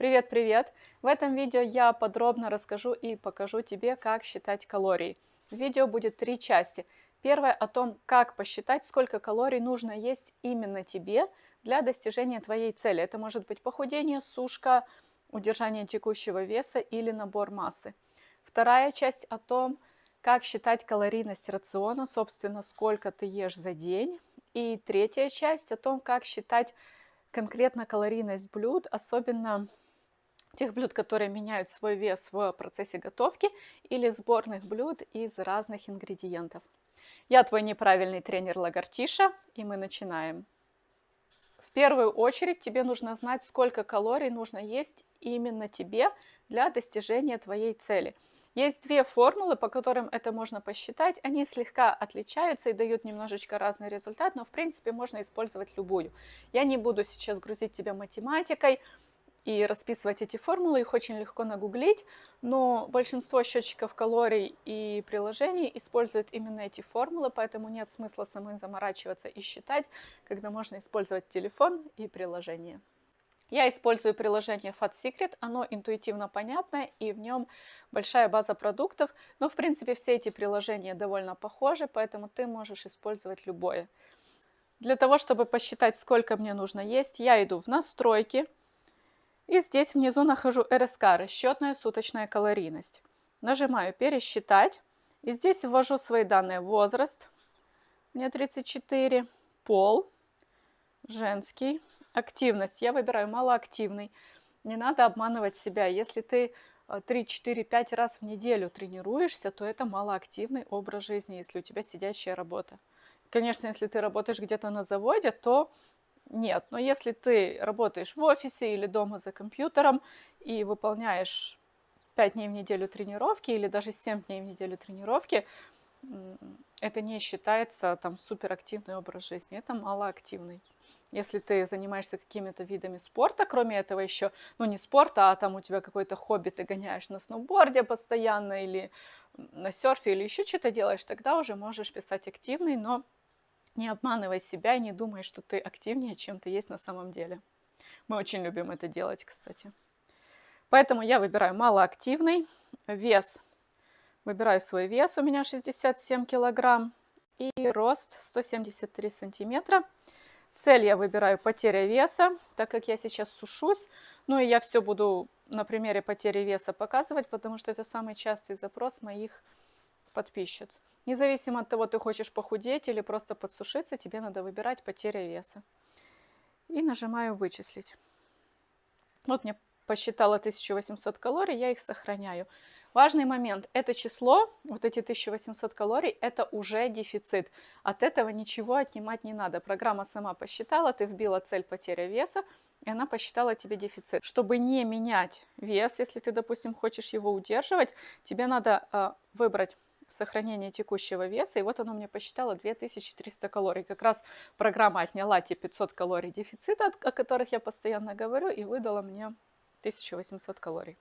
Привет-привет! В этом видео я подробно расскажу и покажу тебе, как считать калории. Видео будет три части. Первая о том, как посчитать, сколько калорий нужно есть именно тебе для достижения твоей цели. Это может быть похудение, сушка, удержание текущего веса или набор массы. Вторая часть о том, как считать калорийность рациона, собственно, сколько ты ешь за день. И третья часть о том, как считать конкретно калорийность блюд, особенно тех блюд, которые меняют свой вес в процессе готовки, или сборных блюд из разных ингредиентов. Я твой неправильный тренер Лагартиша, и мы начинаем. В первую очередь тебе нужно знать, сколько калорий нужно есть именно тебе для достижения твоей цели. Есть две формулы, по которым это можно посчитать. Они слегка отличаются и дают немножечко разный результат, но в принципе можно использовать любую. Я не буду сейчас грузить тебя математикой, и расписывать эти формулы, их очень легко нагуглить, но большинство счетчиков калорий и приложений используют именно эти формулы, поэтому нет смысла самой заморачиваться и считать, когда можно использовать телефон и приложение. Я использую приложение Fat Secret, оно интуитивно понятное и в нем большая база продуктов, но в принципе все эти приложения довольно похожи, поэтому ты можешь использовать любое. Для того, чтобы посчитать, сколько мне нужно есть, я иду в настройки, и здесь внизу нахожу РСК, расчетная суточная калорийность. Нажимаю «Пересчитать». И здесь ввожу свои данные. Возраст, мне 34, пол, женский, активность. Я выбираю малоактивный. Не надо обманывать себя. Если ты 3, 4, 5 раз в неделю тренируешься, то это малоактивный образ жизни, если у тебя сидящая работа. Конечно, если ты работаешь где-то на заводе, то нет, но если ты работаешь в офисе или дома за компьютером и выполняешь 5 дней в неделю тренировки или даже 7 дней в неделю тренировки, это не считается там суперактивный образ жизни, это малоактивный. Если ты занимаешься какими-то видами спорта, кроме этого еще, ну не спорта, а там у тебя какое-то хобби, ты гоняешь на сноуборде постоянно или на серфе или еще что-то делаешь, тогда уже можешь писать активный, но не обманывай себя и не думай, что ты активнее, чем ты есть на самом деле. Мы очень любим это делать, кстати. Поэтому я выбираю малоактивный. Вес. Выбираю свой вес, у меня 67 килограмм. И рост 173 сантиметра. Цель я выбираю потеря веса, так как я сейчас сушусь. Ну и я все буду на примере потери веса показывать, потому что это самый частый запрос моих подписчиц. Независимо от того, ты хочешь похудеть или просто подсушиться, тебе надо выбирать потеря веса. И нажимаю «Вычислить». Вот мне посчитала 1800 калорий, я их сохраняю. Важный момент, это число, вот эти 1800 калорий, это уже дефицит. От этого ничего отнимать не надо. Программа сама посчитала, ты вбила цель потеря веса, и она посчитала тебе дефицит. Чтобы не менять вес, если ты, допустим, хочешь его удерживать, тебе надо э, выбрать сохранение текущего веса, и вот оно мне посчитало 2300 калорий. Как раз программа отняла те 500 калорий дефицита, о которых я постоянно говорю, и выдала мне 1800 калорий.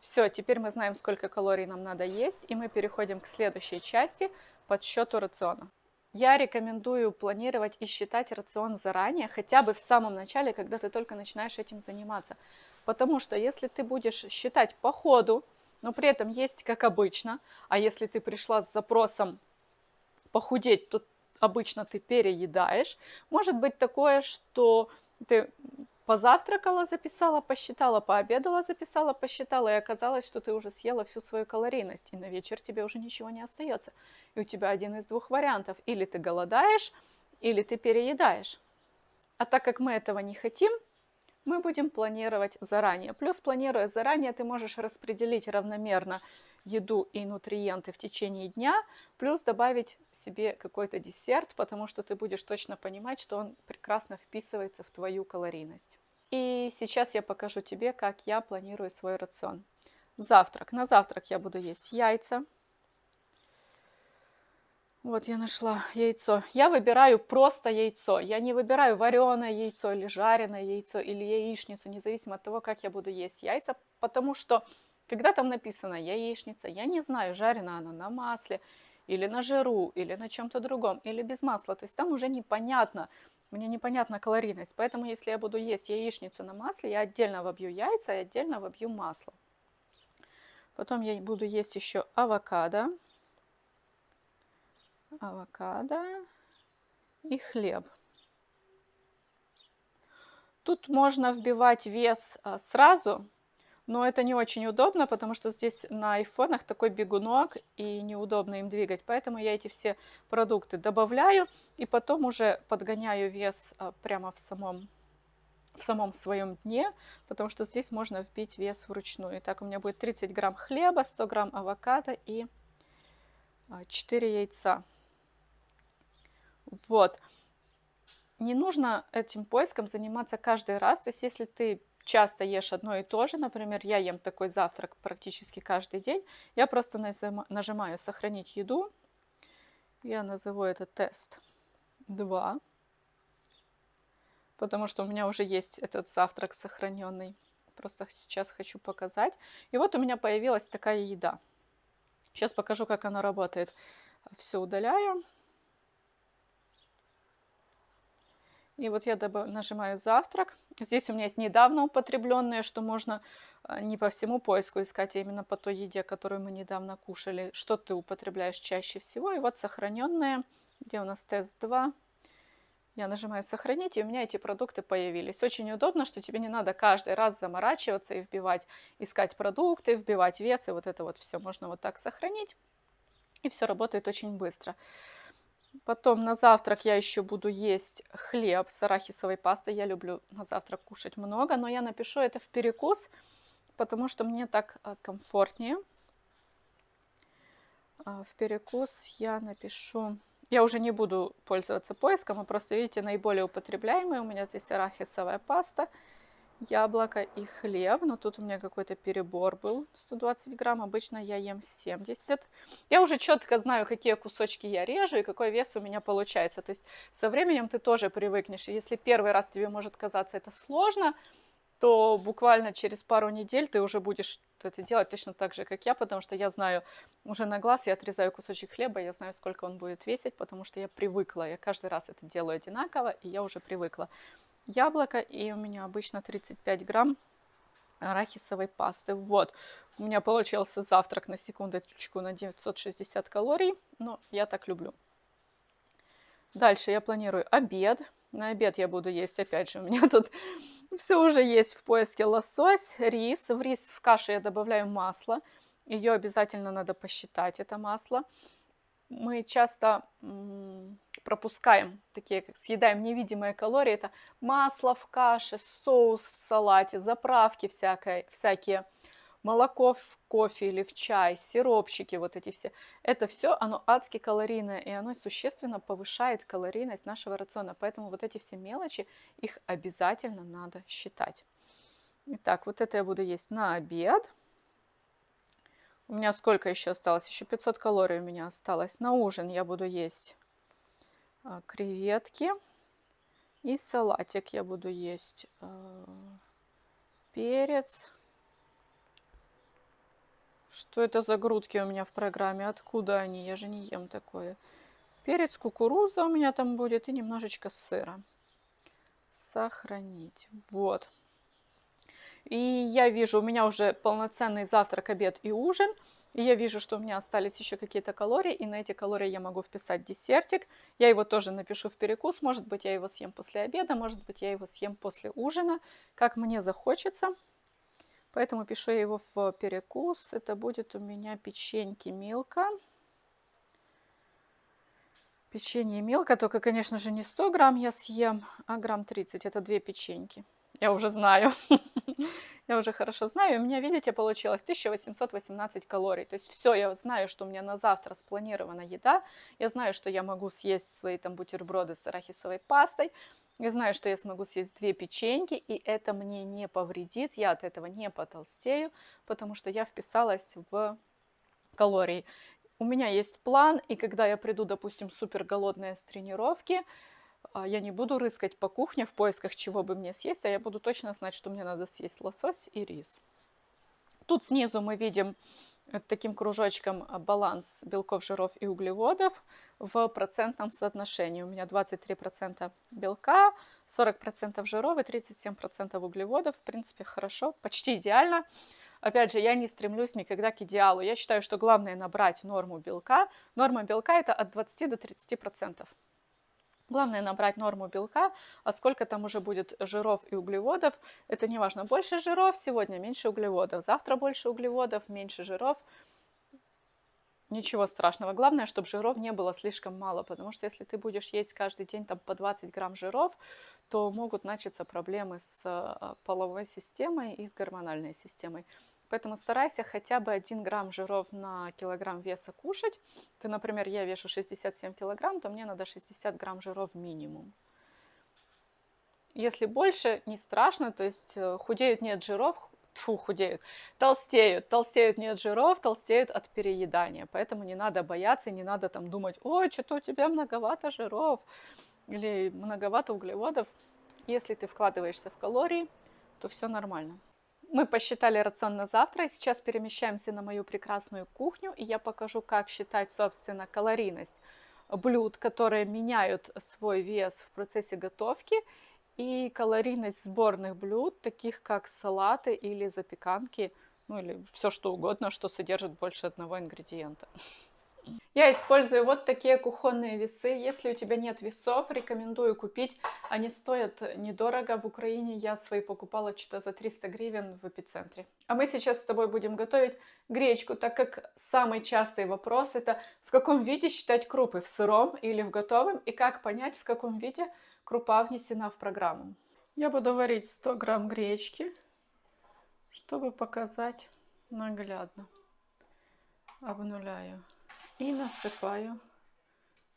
Все, теперь мы знаем, сколько калорий нам надо есть, и мы переходим к следующей части, подсчету рациона. Я рекомендую планировать и считать рацион заранее, хотя бы в самом начале, когда ты только начинаешь этим заниматься. Потому что если ты будешь считать по ходу, но при этом есть как обычно. А если ты пришла с запросом похудеть, то обычно ты переедаешь. Может быть такое, что ты позавтракала, записала, посчитала, пообедала, записала, посчитала, и оказалось, что ты уже съела всю свою калорийность, и на вечер тебе уже ничего не остается. И у тебя один из двух вариантов. Или ты голодаешь, или ты переедаешь. А так как мы этого не хотим, мы будем планировать заранее. Плюс, планируя заранее, ты можешь распределить равномерно еду и нутриенты в течение дня, плюс добавить себе какой-то десерт, потому что ты будешь точно понимать, что он прекрасно вписывается в твою калорийность. И сейчас я покажу тебе, как я планирую свой рацион. Завтрак. На завтрак я буду есть яйца, вот я нашла яйцо. Я выбираю просто яйцо. Я не выбираю вареное яйцо или жареное яйцо или яичницу, независимо от того, как я буду есть яйца, потому что когда там написано яичница, я не знаю, жарена она на масле или на жиру, или на чем-то другом, или без масла. То есть там уже непонятно, Мне непонятна калорийность, поэтому если я буду есть яичницу на масле, я отдельно вобью яйца и отдельно вобью масло. Потом я буду есть еще авокадо. Авокадо и хлеб. Тут можно вбивать вес а, сразу, но это не очень удобно, потому что здесь на айфонах такой бегунок и неудобно им двигать. Поэтому я эти все продукты добавляю и потом уже подгоняю вес а, прямо в самом, в самом своем дне, потому что здесь можно вбить вес вручную. Итак, у меня будет 30 грамм хлеба, 100 грамм авокадо и 4 а, яйца. Вот. Не нужно этим поиском заниматься каждый раз. То есть если ты часто ешь одно и то же, например, я ем такой завтрак практически каждый день, я просто нажимаю «Сохранить еду». Я назову это тест 2, потому что у меня уже есть этот завтрак сохраненный. Просто сейчас хочу показать. И вот у меня появилась такая еда. Сейчас покажу, как она работает. Все удаляю. И вот я нажимаю «Завтрак». Здесь у меня есть недавно употребленные, что можно а, не по всему поиску искать, а именно по той еде, которую мы недавно кушали, что ты употребляешь чаще всего. И вот сохраненные, где у нас тест 2. Я нажимаю «Сохранить», и у меня эти продукты появились. Очень удобно, что тебе не надо каждый раз заморачиваться и вбивать, искать продукты, вбивать вес, и вот это вот все можно вот так сохранить. И все работает очень быстро. Потом на завтрак я еще буду есть хлеб с арахисовой пастой. Я люблю на завтрак кушать много, но я напишу это в перекус, потому что мне так а, комфортнее. А, в перекус я напишу... Я уже не буду пользоваться поиском, а просто, видите, наиболее употребляемые. У меня здесь арахисовая паста – яблоко и хлеб. Но тут у меня какой-то перебор был. 120 грамм. Обычно я ем 70. Я уже четко знаю, какие кусочки я режу и какой вес у меня получается. То есть со временем ты тоже привыкнешь. И если первый раз тебе может казаться это сложно, то буквально через пару недель ты уже будешь это делать точно так же, как я, потому что я знаю уже на глаз, я отрезаю кусочек хлеба, я знаю, сколько он будет весить, потому что я привыкла. Я каждый раз это делаю одинаково, и я уже привыкла яблоко, и у меня обычно 35 грамм арахисовой пасты. Вот, у меня получился завтрак на секундочку на 960 калорий, но я так люблю. Дальше я планирую обед. На обед я буду есть, опять же, у меня тут все уже есть в поиске лосось, рис. В рис в каше я добавляю масло. Ее обязательно надо посчитать, это масло мы часто пропускаем, такие как съедаем невидимые калории, это масло в каше, соус в салате, заправки всякое, всякие, молоко в кофе или в чай, сиропчики, вот эти все. Это все, оно адски калорийное, и оно существенно повышает калорийность нашего рациона. Поэтому вот эти все мелочи, их обязательно надо считать. Итак, вот это я буду есть на обед. У меня сколько еще осталось? Еще 500 калорий у меня осталось. На ужин я буду есть а, креветки и салатик я буду есть. А, перец. Что это за грудки у меня в программе? Откуда они? Я же не ем такое. Перец, кукуруза у меня там будет и немножечко сыра. Сохранить. Вот. И я вижу, у меня уже полноценный завтрак, обед и ужин. И я вижу, что у меня остались еще какие-то калории, и на эти калории я могу вписать десертик. Я его тоже напишу в перекус. Может быть, я его съем после обеда, может быть, я его съем после ужина, как мне захочется. Поэтому пишу я его в перекус. Это будет у меня печеньки Милка. Печенье Милка, только, конечно же, не 100 грамм я съем, а грамм 30. Это две печеньки. Я уже знаю. я уже хорошо знаю. У меня, видите, получилось 1818 калорий. То есть все, я знаю, что у меня на завтра спланирована еда. Я знаю, что я могу съесть свои там бутерброды с арахисовой пастой. Я знаю, что я смогу съесть две печеньки, и это мне не повредит. Я от этого не потолстею, потому что я вписалась в калории. У меня есть план, и когда я приду, допустим, супер голодная с тренировки, я не буду рыскать по кухне в поисках, чего бы мне съесть, а я буду точно знать, что мне надо съесть лосось и рис. Тут снизу мы видим таким кружочком а, баланс белков, жиров и углеводов в процентном соотношении. У меня 23% белка, 40% жиров и 37% углеводов. В принципе, хорошо, почти идеально. Опять же, я не стремлюсь никогда к идеалу. Я считаю, что главное набрать норму белка. Норма белка это от 20 до 30%. Главное набрать норму белка, а сколько там уже будет жиров и углеводов, это не важно. Больше жиров сегодня, меньше углеводов. Завтра больше углеводов, меньше жиров. Ничего страшного. Главное, чтобы жиров не было слишком мало, потому что если ты будешь есть каждый день там, по 20 грамм жиров, то могут начаться проблемы с а, половой системой и с гормональной системой. Поэтому старайся хотя бы 1 грамм жиров на килограмм веса кушать. Ты, например, я вешу 67 килограмм, то мне надо 60 грамм жиров минимум. Если больше, не страшно, то есть э, худеют нет жиров, фу, худеют, толстеют, толстеют нет жиров, толстеют от переедания. Поэтому не надо бояться, не надо там думать, ой, что-то у тебя многовато жиров или многовато углеводов. Если ты вкладываешься в калории, то все нормально. Мы посчитали рацион на завтра, и сейчас перемещаемся на мою прекрасную кухню, и я покажу, как считать, собственно, калорийность блюд, которые меняют свой вес в процессе готовки, и калорийность сборных блюд, таких как салаты или запеканки, ну или все что угодно, что содержит больше одного ингредиента. Я использую вот такие кухонные весы. Если у тебя нет весов, рекомендую купить. Они стоят недорого. В Украине я свои покупала что-то за 300 гривен в эпицентре. А мы сейчас с тобой будем готовить гречку, так как самый частый вопрос это в каком виде считать крупы, в сыром или в готовом, и как понять, в каком виде крупа внесена в программу. Я буду варить 100 грамм гречки, чтобы показать наглядно. Обнуляю. І насипаю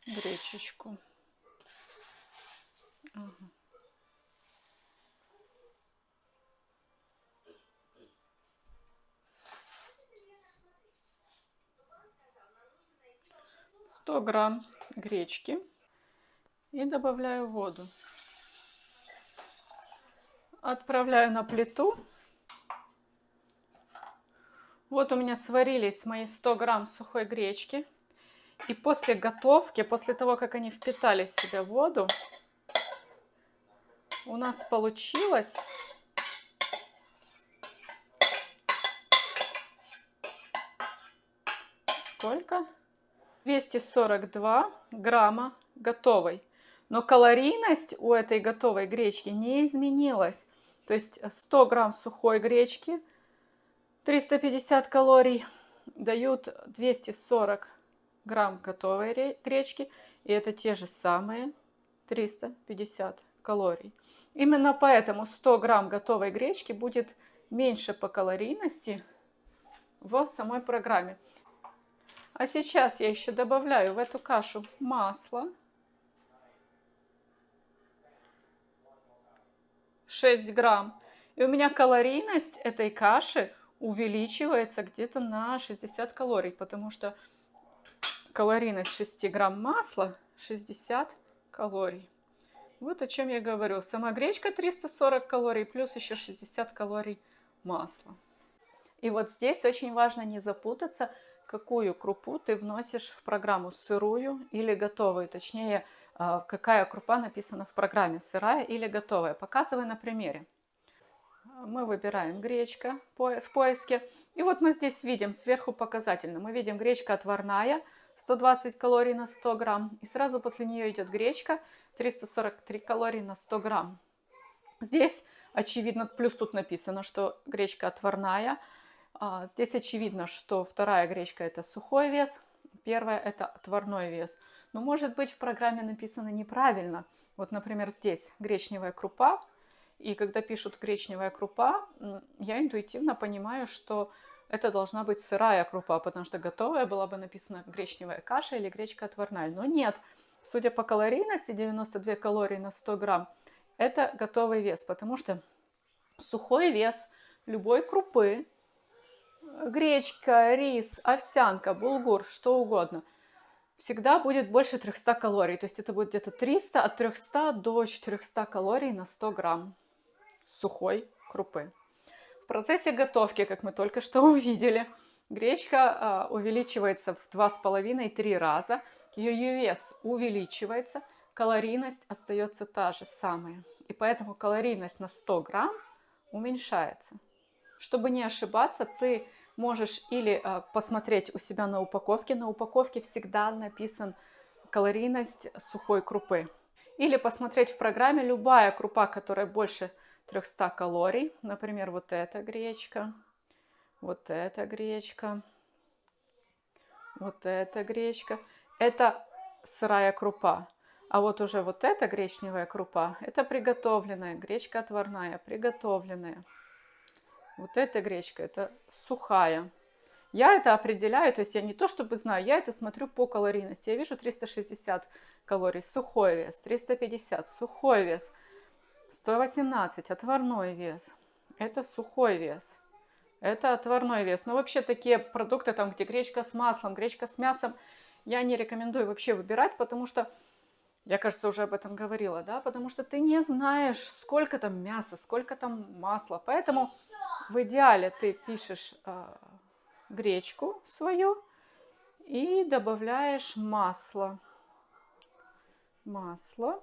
гречечку. Ага. Сто грамм гречки и добавляю воду. Отправляю на плиту. Вот у меня сварились мои 100 грамм сухой гречки. И после готовки, после того, как они впитали в себя воду, у нас получилось сколько? 242 грамма готовой. Но калорийность у этой готовой гречки не изменилась. То есть 100 грамм сухой гречки, 350 калорий дают 240 грамм готовой гречки, и это те же самые 350 калорий. Именно поэтому 100 грамм готовой гречки будет меньше по калорийности в самой программе. А сейчас я еще добавляю в эту кашу масло. 6 грамм. И у меня калорийность этой каши увеличивается где-то на 60 калорий, потому что Калорийность 6 грамм масла 60 калорий. Вот о чем я говорю. Сама гречка 340 калорий, плюс еще 60 калорий масла. И вот здесь очень важно не запутаться, какую крупу ты вносишь в программу, сырую или готовую. Точнее, а, какая крупа написана в программе, сырая или готовая. Показываю на примере. Мы выбираем гречка в поиске. И вот мы здесь видим сверху показательно. Мы видим гречка отварная, 120 калорий на 100 грамм. И сразу после нее идет гречка, 343 калории на 100 грамм. Здесь очевидно, плюс тут написано, что гречка отварная. А, здесь очевидно, что вторая гречка это сухой вес, первая это отварной вес. Но может быть в программе написано неправильно. Вот, например, здесь гречневая крупа, и когда пишут гречневая крупа, я интуитивно понимаю, что это должна быть сырая крупа, потому что готовая была бы написана гречневая каша или гречка отварная. Но нет, судя по калорийности, 92 калории на 100 грамм, это готовый вес, потому что сухой вес любой крупы, гречка, рис, овсянка, булгур, что угодно, всегда будет больше 300 калорий. То есть это будет где-то 300, от 300 до 400 калорий на 100 грамм сухой крупы. В процессе готовки, как мы только что увидели, Гречка э, увеличивается в 2,5-3 раза. Ее вес увеличивается, калорийность остается та же самая. И поэтому калорийность на 100 грамм уменьшается. Чтобы не ошибаться, ты можешь или э, посмотреть у себя на упаковке. На упаковке всегда написан калорийность сухой крупы. Или посмотреть в программе любая крупа, которая больше 300 калорий. Например, вот эта гречка, вот эта гречка, вот эта гречка. Это сырая крупа. А вот уже вот эта гречневая крупа, это приготовленная, гречка отварная, приготовленная. Вот эта гречка, это сухая. Я это определяю, то есть я не то чтобы знаю, я это смотрю по калорийности. Я вижу 360 калорий, сухой вес, 350, сухой вес, 118, отварной вес. Это сухой вес. Это отварной вес. Но вообще такие продукты, там, где гречка с маслом, гречка с мясом, я не рекомендую вообще выбирать, потому что, я, кажется, уже об этом говорила, да, потому что ты не знаешь, сколько там мяса, сколько там масла. Поэтому в идеале ты пишешь э, гречку свою и добавляешь масло. Масло.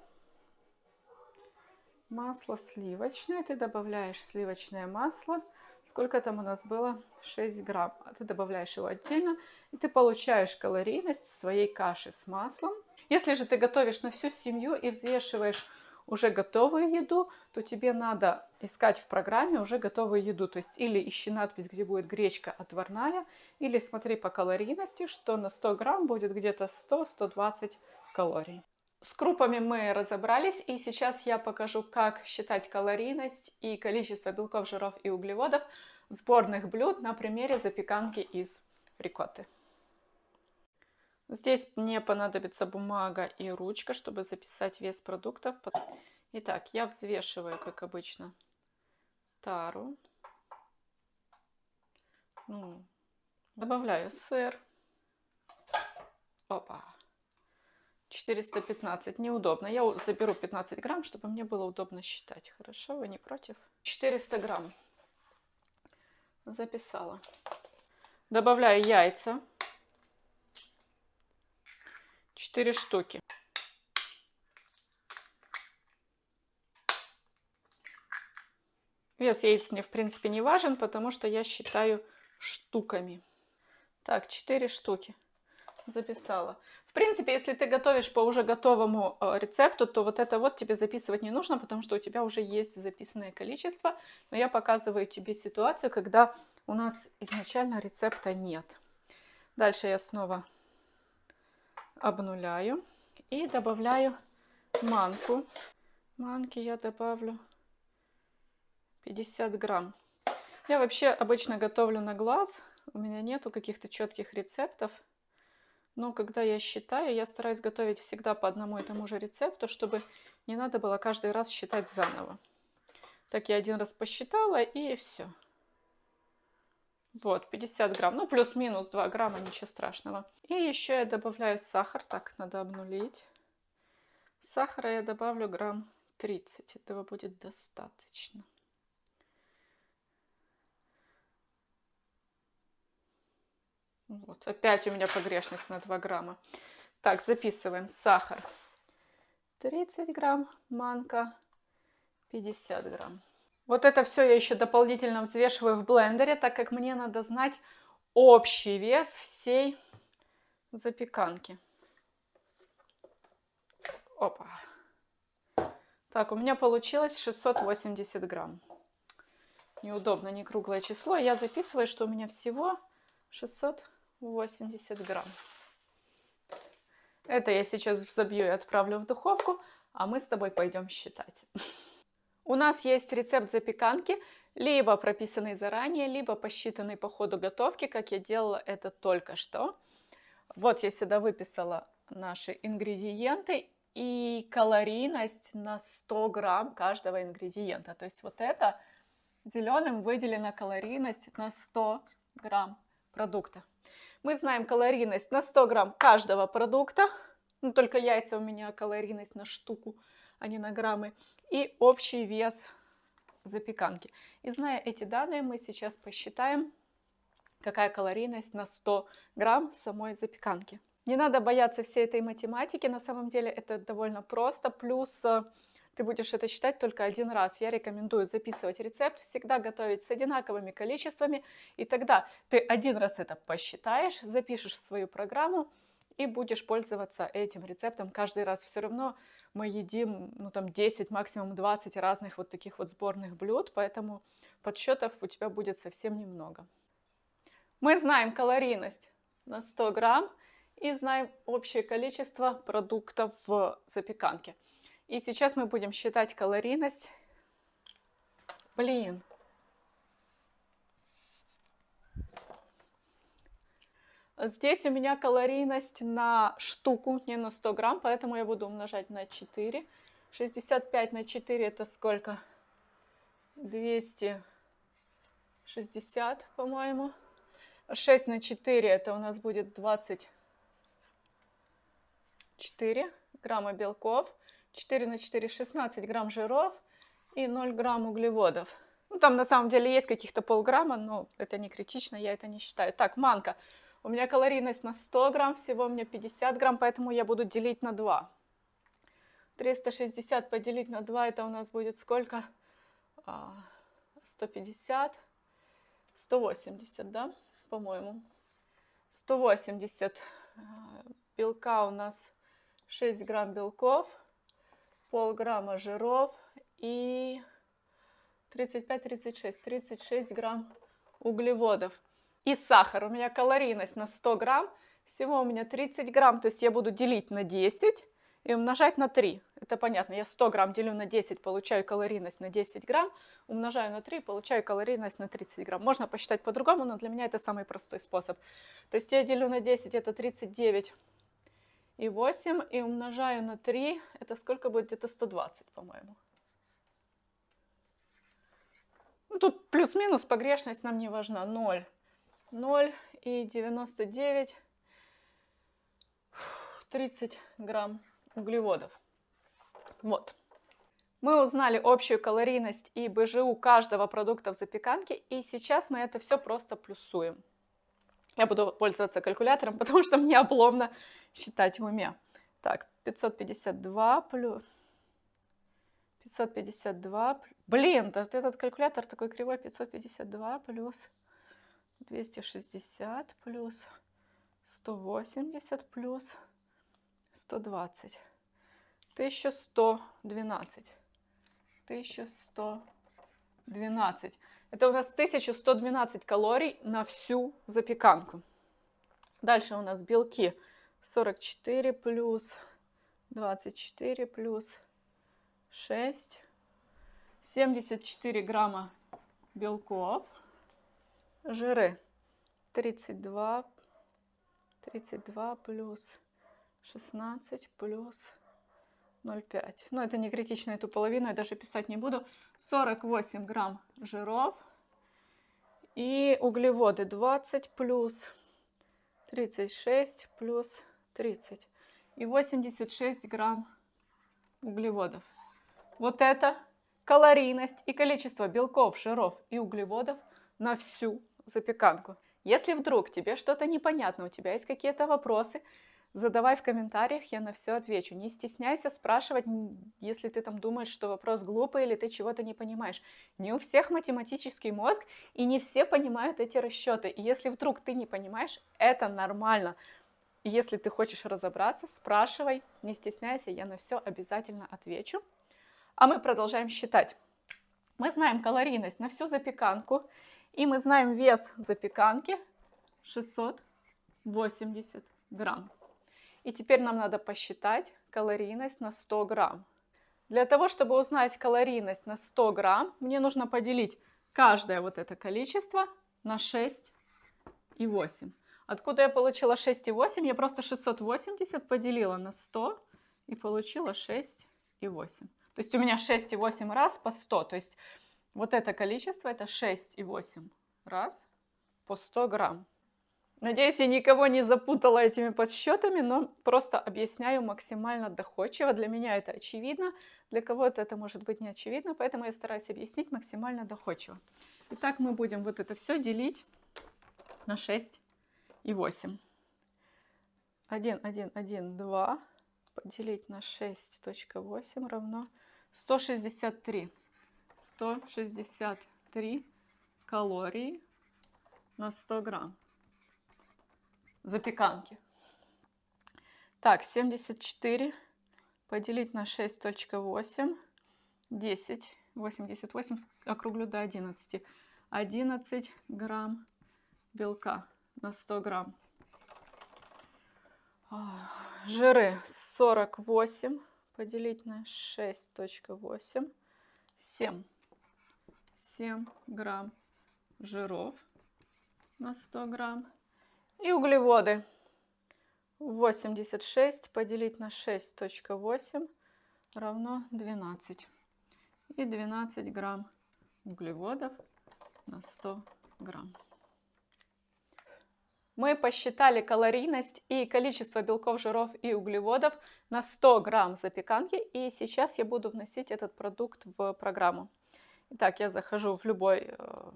Масло сливочное. Ты добавляешь сливочное масло. Сколько там у нас было? 6 грамм. А ты добавляешь его отдельно. И ты получаешь калорийность своей каши с маслом. Если же ты готовишь на всю семью и взвешиваешь уже готовую еду, то тебе надо искать в программе уже готовую еду. То есть или ищи надпись, где будет гречка отварная, или смотри по калорийности, что на 100 грамм будет где-то 100-120 калорий. С крупами мы разобрались, и сейчас я покажу, как считать калорийность и количество белков, жиров и углеводов сборных блюд на примере запеканки из рикотты. Здесь мне понадобится бумага и ручка, чтобы записать вес продуктов. Итак, я взвешиваю, как обычно, тару. Ну, добавляю сыр. Опа. 415. Неудобно. Я заберу 15 грамм, чтобы мне было удобно считать. Хорошо, вы не против? 400 грамм. Записала. Добавляю яйца. 4 штуки. Вес яиц мне в принципе не важен, потому что я считаю штуками. Так, 4 штуки записала. В принципе, если ты готовишь по уже готовому э, рецепту, то вот это вот тебе записывать не нужно, потому что у тебя уже есть записанное количество. Но я показываю тебе ситуацию, когда у нас изначально рецепта нет. Дальше я снова обнуляю и добавляю манку. Манки я добавлю 50 грамм. Я вообще обычно готовлю на глаз. У меня нету каких-то четких рецептов. Но когда я считаю, я стараюсь готовить всегда по одному и тому же рецепту, чтобы не надо было каждый раз считать заново. Так я один раз посчитала и все. Вот, 50 грамм. Ну, плюс-минус 2 грамма, ничего страшного. И еще я добавляю сахар. Так, надо обнулить. Сахара я добавлю грамм 30. Этого будет достаточно. Вот, опять у меня погрешность на 2 грамма. Так, записываем. Сахар 30 грамм, манка 50 грамм. Вот это все я еще дополнительно взвешиваю в блендере, так как мне надо знать общий вес всей запеканки. Опа. Так, у меня получилось 680 грамм. Неудобно, не круглое число. Я записываю, что у меня всего 680 грамм. Это я сейчас взобью и отправлю в духовку, а мы с тобой пойдем считать. У нас есть рецепт запеканки, либо прописанный заранее, либо посчитанный по ходу готовки, как я делала это только что. Вот я сюда выписала наши ингредиенты и калорийность на 100 грамм каждого ингредиента. То есть вот это зеленым выделена калорийность на 100 грамм продукта. Мы знаем калорийность на 100 грамм каждого продукта. Ну, только яйца у меня калорийность на штуку а не на граммы, и общий вес запеканки. И зная эти данные, мы сейчас посчитаем какая калорийность на 100 грамм самой запеканки. Не надо бояться всей этой математики, на самом деле это довольно просто, плюс э, ты будешь это считать только один раз. Я рекомендую записывать рецепт, всегда готовить с одинаковыми количествами, и тогда ты один раз это посчитаешь, запишешь в свою программу и будешь пользоваться этим рецептом каждый раз. Все равно мы едим ну, там 10, максимум 20 разных вот таких вот сборных блюд, поэтому подсчетов у тебя будет совсем немного. Мы знаем калорийность на 100 грамм и знаем общее количество продуктов в запеканке. И сейчас мы будем считать калорийность. Блин. Здесь у меня калорийность на штуку, не на 100 грамм, поэтому я буду умножать на 4. 65 на 4 это сколько? 260, по-моему. 6 на 4 это у нас будет 24 грамма белков. 4 на 4 16 грамм жиров и 0 грамм углеводов. Ну, там на самом деле есть каких-то полграмма, но это не критично, я это не считаю. Так, манка. У меня калорийность на 100 грамм, всего у меня 50 грамм, поэтому я буду делить на 2. 360 поделить на 2, это у нас будет сколько? 150, 180, да, по-моему. 180 а, белка у нас 6 грамм белков, полграмма жиров и 35-36, 36 грамм углеводов. И сахар. У меня калорийность на 100 грамм. Всего у меня 30 грамм. То есть я буду делить на 10 и умножать на 3. Это понятно. Я 100 грамм делю на 10, получаю калорийность на 10 грамм. Умножаю на 3, получаю калорийность на 30 грамм. Можно посчитать по-другому, но для меня это самый простой способ. То есть я делю на 10, это 39 и 8, и умножаю на 3, это сколько будет? Где-то 120, по-моему. Ну, тут плюс-минус, погрешность нам не важна. 0, 0 и 99, 30 грамм углеводов. Вот. Мы узнали общую калорийность и БЖУ каждого продукта в запеканке, и сейчас мы это все просто плюсуем. Я буду пользоваться калькулятором, потому что мне обломно считать в уме. Так, 552 плюс... 552... Блин, да этот калькулятор такой кривой. 552 плюс 260 плюс 180 плюс 120. 1112. 1112. Это у нас 1112 калорий на всю запеканку. Дальше у нас белки 44 плюс 24 плюс 6. 74 грамма белков. Жиры 32, 32 плюс 16 плюс 0,5. Но это не критично, эту половину я даже писать не буду. 48 грамм жиров. И углеводы 20 плюс 36 плюс 30. И 86 грамм углеводов. Вот это калорийность и количество белков, жиров и углеводов на всю запеканку. Если вдруг тебе что-то непонятно, у тебя есть какие-то вопросы, задавай в комментариях, я на все отвечу. Не стесняйся спрашивать, если ты там думаешь, что вопрос глупый или ты чего-то не понимаешь. Не у всех математический мозг, и не все понимают эти расчеты. И если вдруг ты не понимаешь, это нормально. Если ты хочешь разобраться, спрашивай, не стесняйся, я на все обязательно отвечу. А мы продолжаем считать. Мы знаем калорийность на всю запеканку, и мы знаем вес запеканки 680 грамм. И теперь нам надо посчитать калорийность на 100 грамм. Для того, чтобы узнать калорийность на 100 грамм, мне нужно поделить каждое вот это количество на 6 и 8. Откуда я получила 6 и 8? Я просто 680 поделила на 100 и получила 6 и 8. То есть у меня 6 и 8 раз по 100. То есть вот это количество это 6 и 8 раз по 100 грамм. Надеюсь, я никого не запутала этими подсчетами, но просто объясняю максимально доходчиво. Для меня это очевидно, для кого-то это может быть не очевидно, поэтому я стараюсь объяснить максимально доходчиво. Итак, мы будем вот это все делить на 6 и 8. 1, 1, 1, 2 поделить на 6.8 равно 163. 163 калории на 100 грамм запеканки. Так, 74 поделить на 6.8, 10, 88, округлю до 11. 11 грамм белка на 100 грамм. Жиры 48 поделить на 6.8, 7. 7 грамм жиров на 100 грамм. И углеводы 86 поделить на 6.8 равно 12. И 12 грамм углеводов на 100 грамм. Мы посчитали калорийность и количество белков, жиров и углеводов на 100 грамм запеканки. И сейчас я буду вносить этот продукт в программу. Итак, я захожу в любой, э,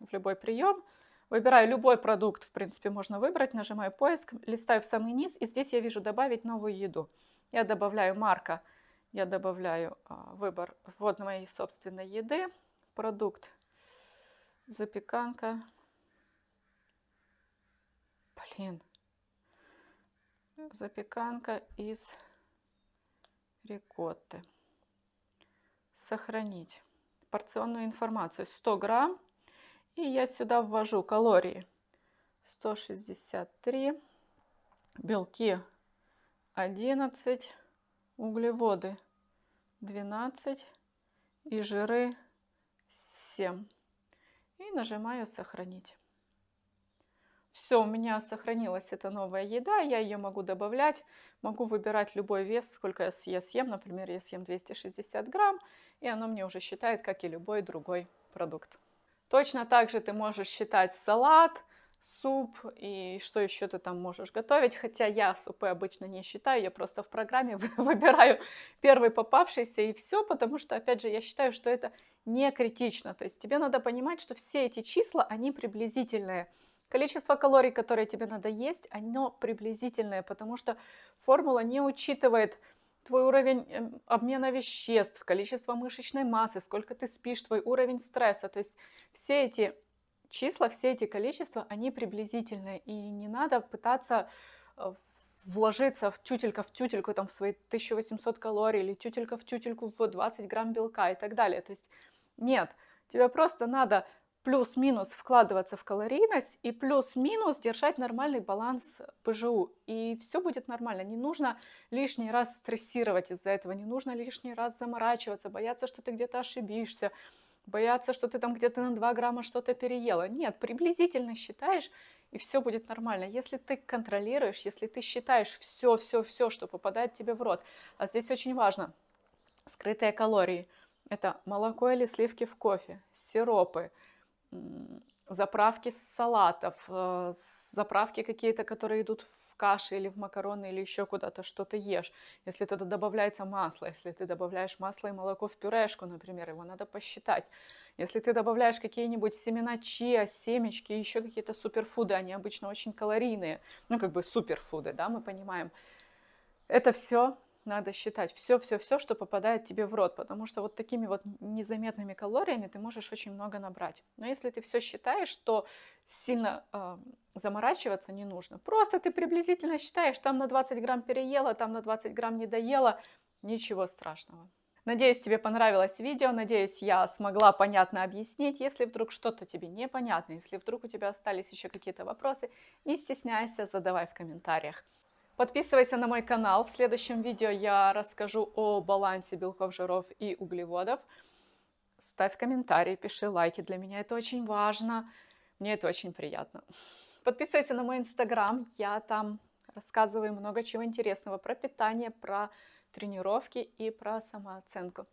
в любой прием. Выбираю любой продукт, в принципе, можно выбрать, нажимаю поиск, листаю в самый низ, и здесь я вижу добавить новую еду. Я добавляю марка, я добавляю а, выбор ввод моей собственной еды, продукт, запеканка. Блин. Запеканка из рикотты. Сохранить порционную информацию. 100 грамм и я сюда ввожу калории 163, белки 11, углеводы 12 и жиры 7. И нажимаю «Сохранить». Все, у меня сохранилась эта новая еда, я ее могу добавлять, могу выбирать любой вес, сколько я съем, например, я съем 260 грамм, и оно мне уже считает, как и любой другой продукт. Точно так же ты можешь считать салат, суп и что еще ты там можешь готовить. Хотя я супы обычно не считаю, я просто в программе выбираю первый попавшийся и все, потому что, опять же, я считаю, что это не критично. То есть тебе надо понимать, что все эти числа, они приблизительные. Количество калорий, которые тебе надо есть, оно приблизительное, потому что формула не учитывает твой уровень эм, обмена веществ, количество мышечной массы, сколько ты спишь, твой уровень стресса. То есть все эти числа, все эти количества, они приблизительные. И не надо пытаться э, вложиться в тютелька в тютельку, там, в свои 1800 калорий, или тютелька в тютельку в 20 грамм белка и так далее. То есть нет, тебе просто надо плюс-минус вкладываться в калорийность и плюс-минус держать нормальный баланс ПЖУ. И все будет нормально. Не нужно лишний раз стрессировать из-за этого, не нужно лишний раз заморачиваться, бояться, что ты где-то ошибишься, бояться, что ты там где-то на 2 грамма что-то переела. Нет, приблизительно считаешь, и все будет нормально. Если ты контролируешь, если ты считаешь все, все, все, что попадает тебе в рот. А здесь очень важно, скрытые калории. Это молоко или сливки в кофе, сиропы, заправки салатов, э, заправки какие-то, которые идут в каши или в макароны или еще куда-то что-то ешь. Если туда добавляется масло, если ты добавляешь масло и молоко в пюрешку, например, его надо посчитать. Если ты добавляешь какие-нибудь семена чиа, семечки, еще какие-то суперфуды, они обычно очень калорийные, ну как бы суперфуды, да, мы понимаем. Это все надо считать все-все-все, что попадает тебе в рот, потому что вот такими вот незаметными калориями ты можешь очень много набрать. Но если ты все считаешь, то сильно э, заморачиваться не нужно. Просто ты приблизительно считаешь, там на 20 грамм переела, там на 20 грамм не доела, ничего страшного. Надеюсь, тебе понравилось видео, надеюсь, я смогла понятно объяснить. Если вдруг что-то тебе непонятно, если вдруг у тебя остались еще какие-то вопросы, не стесняйся, задавай в комментариях. Подписывайся на мой канал. В следующем видео я расскажу о балансе белков, жиров и углеводов. Ставь комментарии, пиши лайки. Для меня это очень важно. Мне это очень приятно. Подписывайся на мой инстаграм. Я там рассказываю много чего интересного про питание, про тренировки и про самооценку.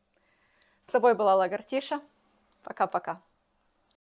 С тобой была Лагартиша. Пока-пока.